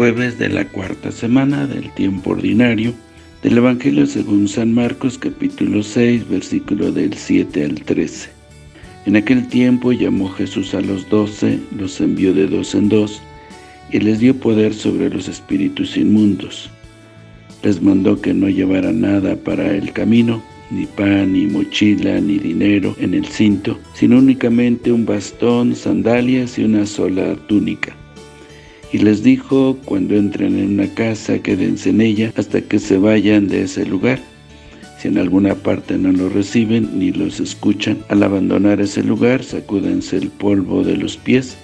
jueves de la cuarta semana del tiempo ordinario del Evangelio según San Marcos capítulo 6 versículo del 7 al 13. En aquel tiempo llamó Jesús a los doce, los envió de dos en dos, y les dio poder sobre los espíritus inmundos. Les mandó que no llevaran nada para el camino, ni pan, ni mochila, ni dinero en el cinto, sino únicamente un bastón, sandalias y una sola túnica. Y les dijo, cuando entren en una casa, quédense en ella hasta que se vayan de ese lugar. Si en alguna parte no los reciben ni los escuchan, al abandonar ese lugar, sacúdense el polvo de los pies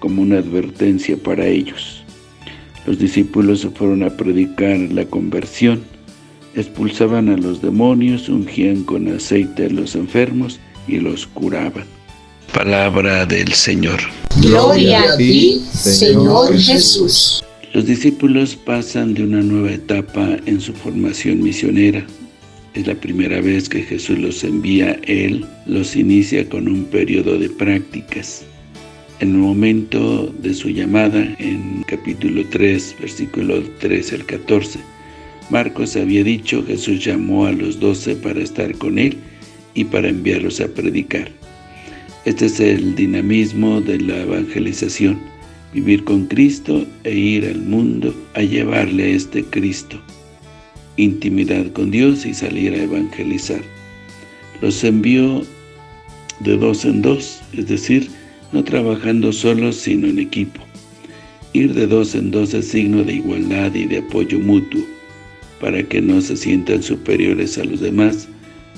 como una advertencia para ellos. Los discípulos se fueron a predicar la conversión, expulsaban a los demonios, ungían con aceite a los enfermos y los curaban. Palabra del Señor. Gloria a ti, Señor Jesús. Los discípulos pasan de una nueva etapa en su formación misionera. Es la primera vez que Jesús los envía, Él los inicia con un periodo de prácticas. En el momento de su llamada, en capítulo 3, versículo 13 al 14, Marcos había dicho, Jesús llamó a los doce para estar con Él y para enviarlos a predicar. Este es el dinamismo de la evangelización, vivir con Cristo e ir al mundo a llevarle a este Cristo, intimidad con Dios y salir a evangelizar. Los envió de dos en dos, es decir, no trabajando solos sino en equipo. Ir de dos en dos es signo de igualdad y de apoyo mutuo. Para que no se sientan superiores a los demás,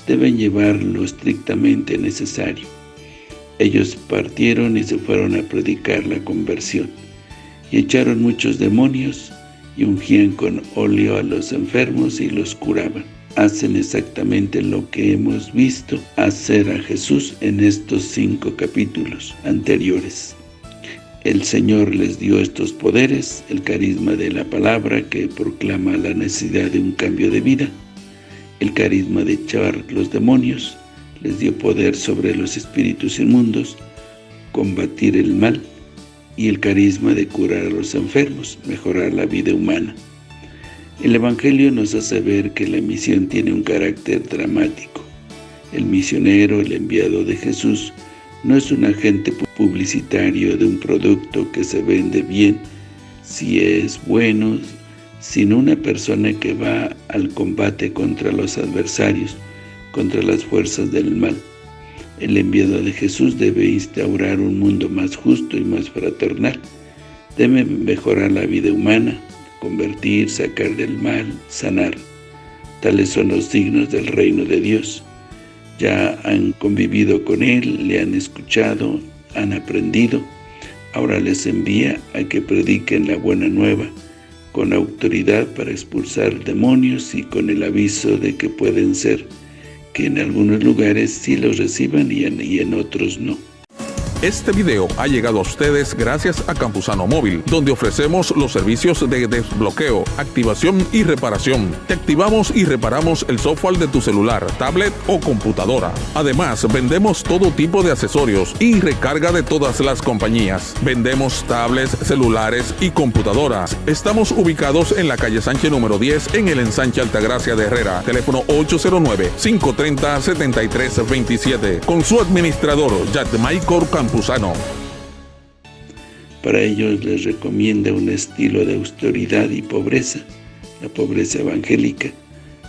deben llevar lo estrictamente necesario. Ellos partieron y se fueron a predicar la conversión, y echaron muchos demonios, y ungían con óleo a los enfermos y los curaban. Hacen exactamente lo que hemos visto hacer a Jesús en estos cinco capítulos anteriores. El Señor les dio estos poderes, el carisma de la palabra que proclama la necesidad de un cambio de vida, el carisma de echar los demonios, les dio poder sobre los espíritus inmundos, combatir el mal y el carisma de curar a los enfermos, mejorar la vida humana. El Evangelio nos hace ver que la misión tiene un carácter dramático. El misionero, el enviado de Jesús, no es un agente publicitario de un producto que se vende bien si es bueno, sino una persona que va al combate contra los adversarios, contra las fuerzas del mal. El enviado de Jesús debe instaurar un mundo más justo y más fraternal. Debe mejorar la vida humana, convertir, sacar del mal, sanar. Tales son los signos del reino de Dios. Ya han convivido con Él, le han escuchado, han aprendido. Ahora les envía a que prediquen la buena nueva, con autoridad para expulsar demonios y con el aviso de que pueden ser que en algunos lugares sí los reciban y en, y en otros no. Este video ha llegado a ustedes gracias a Campusano Móvil, donde ofrecemos los servicios de desbloqueo, activación y reparación. Te activamos y reparamos el software de tu celular, tablet o computadora. Además, vendemos todo tipo de accesorios y recarga de todas las compañías. Vendemos tablets, celulares y computadoras. Estamos ubicados en la calle Sánchez número 10 en el ensanche Altagracia de Herrera. Teléfono 809-530-7327. Con su administrador, Jack Michael Para ellos les recomienda un estilo de austeridad y pobreza, la pobreza evangélica,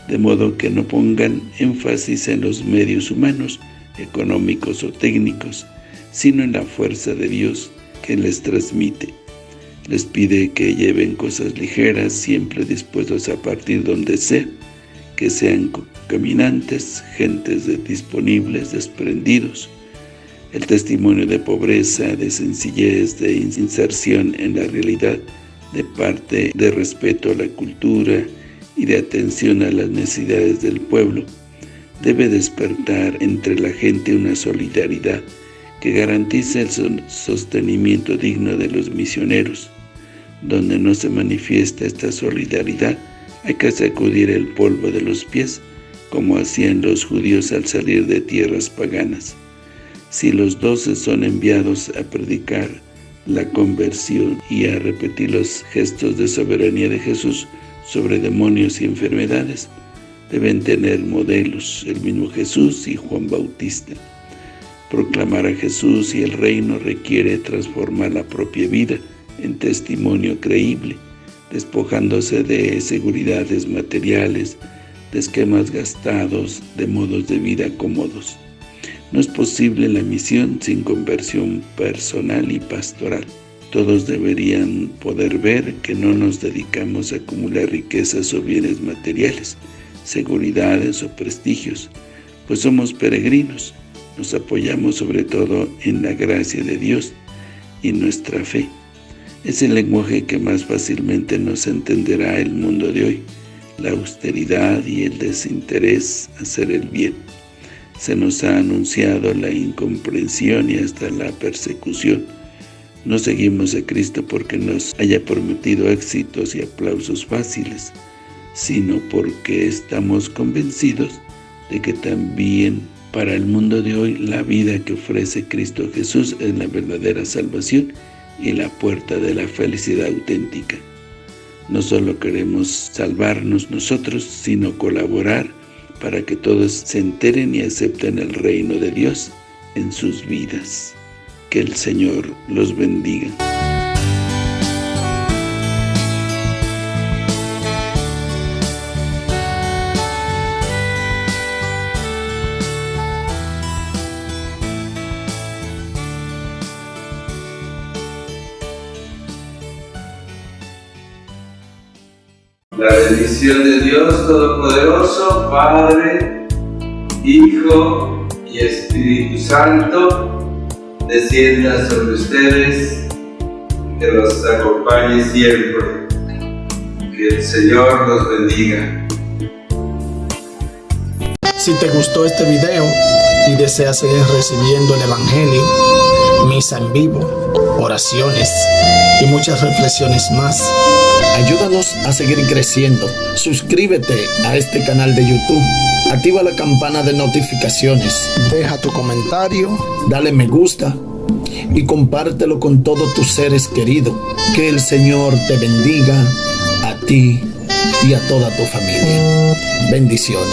de modo que no pongan énfasis en los medios humanos, económicos o técnicos, sino en la fuerza de Dios que les transmite. Les pide que lleven cosas ligeras, siempre dispuestos a partir donde sea, que sean caminantes, gentes disponibles, desprendidos, el testimonio de pobreza, de sencillez, de inserción en la realidad, de parte de respeto a la cultura y de atención a las necesidades del pueblo, debe despertar entre la gente una solidaridad que garantice el sostenimiento digno de los misioneros. Donde no se manifiesta esta solidaridad, hay que sacudir el polvo de los pies, como hacían los judíos al salir de tierras paganas. Si los doce son enviados a predicar la conversión y a repetir los gestos de soberanía de Jesús sobre demonios y enfermedades. Deben tener modelos, el mismo Jesús y Juan Bautista. Proclamar a Jesús y el reino requiere transformar la propia vida en testimonio creíble, despojándose de seguridades materiales, de esquemas gastados, de modos de vida cómodos. No es posible la misión sin conversión personal y pastoral. Todos deberían poder ver que no nos dedicamos a acumular riquezas o bienes materiales, seguridades o prestigios, pues somos peregrinos. Nos apoyamos sobre todo en la gracia de Dios y nuestra fe. Es el lenguaje que más fácilmente nos entenderá el mundo de hoy, la austeridad y el desinterés hacer el bien. Se nos ha anunciado la incomprensión y hasta la persecución. No seguimos a Cristo porque nos haya prometido éxitos y aplausos fáciles, sino porque estamos convencidos de que también para el mundo de hoy la vida que ofrece Cristo Jesús es la verdadera salvación y la puerta de la felicidad auténtica. No solo queremos salvarnos nosotros, sino colaborar para que todos se enteren y acepten el reino de Dios en sus vidas. Que el Señor los bendiga. La bendición de Dios Todopoderoso, Padre, Hijo y Espíritu Santo, descienda sobre ustedes, que los acompañe siempre. Que el Señor los bendiga. Si te gustó este video y deseas seguir recibiendo el Evangelio, misa en vivo, oraciones y muchas reflexiones más, Ayúdanos a seguir creciendo. Suscríbete a este canal de YouTube. Activa la campana de notificaciones. Deja tu comentario. Dale me gusta. Y compártelo con todos tus seres queridos. Que el Señor te bendiga a ti y a toda tu familia. Bendiciones.